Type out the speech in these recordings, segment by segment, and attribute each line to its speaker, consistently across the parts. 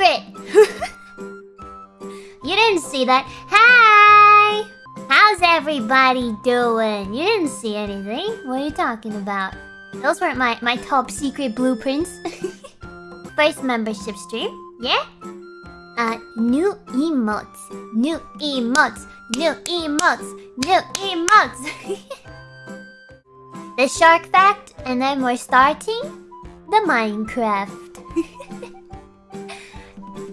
Speaker 1: secret! you didn't see that. Hi! How's everybody doing? You didn't see anything. What are you talking about? Those weren't my, my top secret blueprints. First membership stream. Yeah? Uh, new emotes. New emotes. New emotes. New emotes. the shark fact, and then we're starting the Minecraft.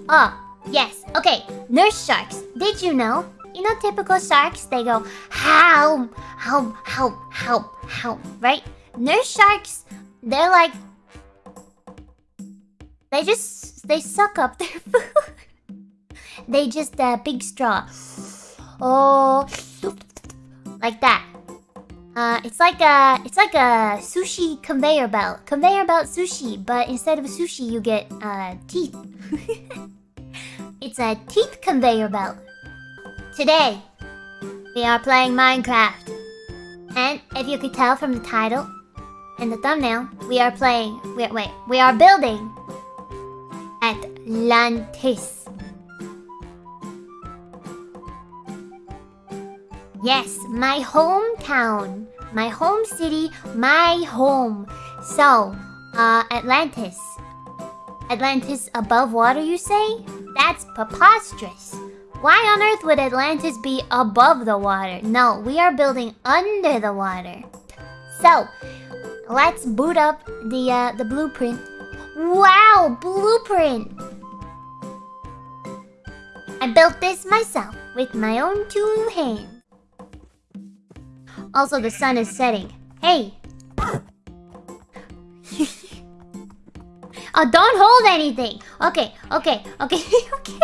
Speaker 1: Oh, yes. Okay, nurse sharks. Did you know? You know typical sharks, they go, help, help, help, help, help, right? Nurse sharks, they're like... They just... They suck up their food. they just, uh, big straw. Oh... Like that. Uh, it's like a... It's like a sushi conveyor belt. Conveyor belt sushi, but instead of sushi, you get, uh, teeth. it's a teeth conveyor belt. Today, we are playing Minecraft. And if you could tell from the title, and the thumbnail, we are playing... Wait, wait. We are building... Atlantis. Yes, my hometown. My home city, my home. So, uh, Atlantis. Atlantis above water, you say? That's preposterous. Why on earth would Atlantis be above the water? No, we are building under the water. So, Let's boot up the uh, the blueprint. Wow, blueprint! I built this myself with my own two hands. Also, the sun is setting. Hey! Oh, don't hold anything! Okay, okay, okay, okay.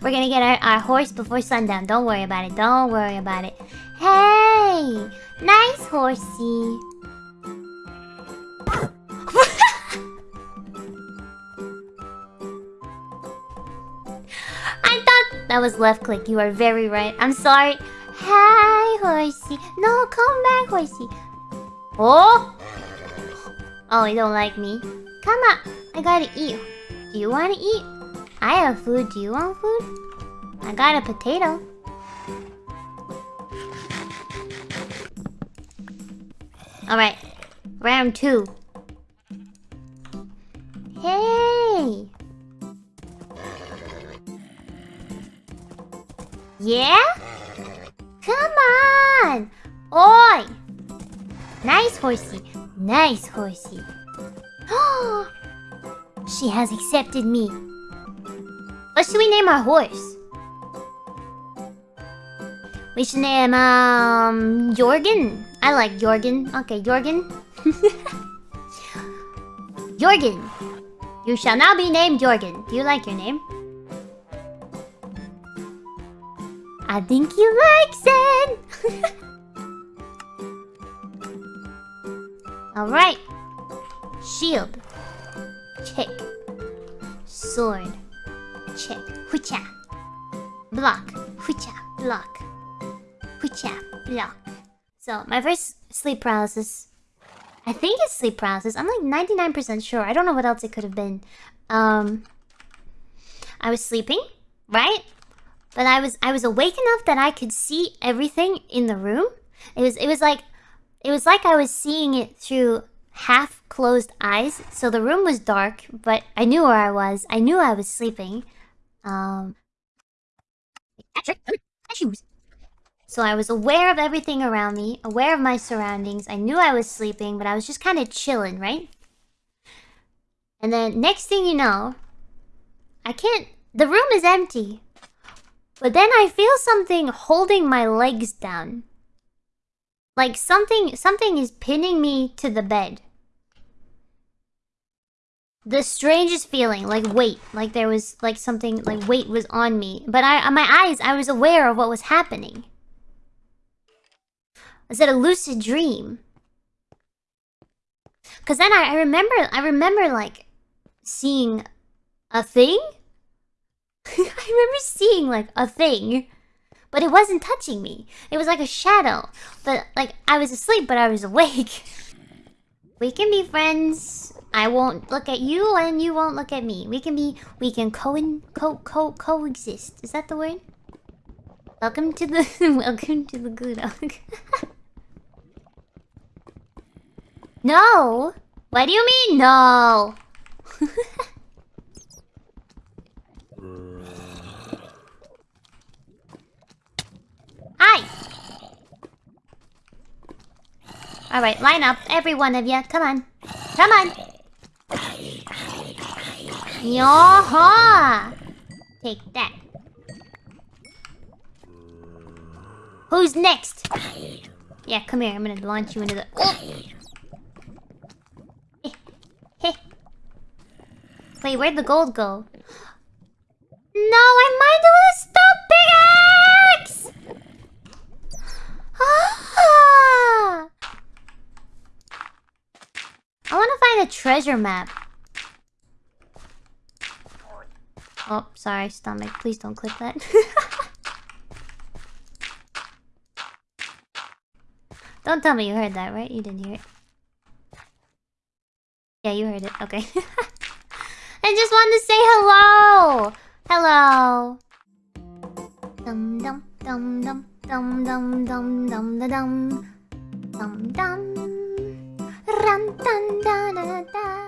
Speaker 1: We're gonna get our, our horse before sundown. Don't worry about it. Don't worry about it. Hey! Nice horsey. I thought that was left click. You are very right. I'm sorry. Hi, horsey. No, come back, horsey. Oh! Oh, you don't like me. Come on. I gotta eat. Do you want to eat? I have food. Do you want food? I got a potato. Alright. Round two. Hey! Yeah? Come on! Oi! Nice horsey. Nice horsey. she has accepted me. What should we name our horse? We should name, um, Jorgen. I like Jorgen. Okay, Jorgen. Jorgen. You shall now be named Jorgen. Do you like your name? I think he likes it. Alright. Shield. Check. Sword. Check. Hucha. Block. Hucha. Block. Hucha. Block. So, my first sleep paralysis. I think it's sleep paralysis. I'm like 99% sure. I don't know what else it could have been. Um, I was sleeping, right? But I was I was awake enough that I could see everything in the room. It was it was like it was like I was seeing it through half closed eyes. So the room was dark, but I knew where I was. I knew I was sleeping. Um. So I was aware of everything around me, aware of my surroundings. I knew I was sleeping, but I was just kind of chilling, right? And then next thing you know, I can't... The room is empty. But then I feel something holding my legs down. Like something something is pinning me to the bed. The strangest feeling, like weight, like there was like something like weight was on me. But I my eyes I was aware of what was happening. Was it a lucid dream? Cause then I, I remember I remember like seeing a thing I remember seeing like a thing, but it wasn't touching me. It was like a shadow. But like I was asleep, but I was awake. we can be friends. I won't look at you and you won't look at me. We can be we can co co co coexist. Is that the word? Welcome to the welcome to the Gudok. no. What do you mean no? Hi. All right, line up, every one of you. Come on, come on. Yaha! Take that. Who's next? Yeah, come here. I'm gonna launch you into the. Oh! Wait, where'd the gold go? No, I might do a stop pickaxe! Ah! I want to find a treasure map. Oh, sorry, stomach. Please don't click that. don't tell me you heard that, right? You didn't hear it. Yeah, you heard it. Okay. I just wanted to say hello! Hello! Dum dum dum dum dum dum dum dum dum dum dum dum 哒哒哒哒。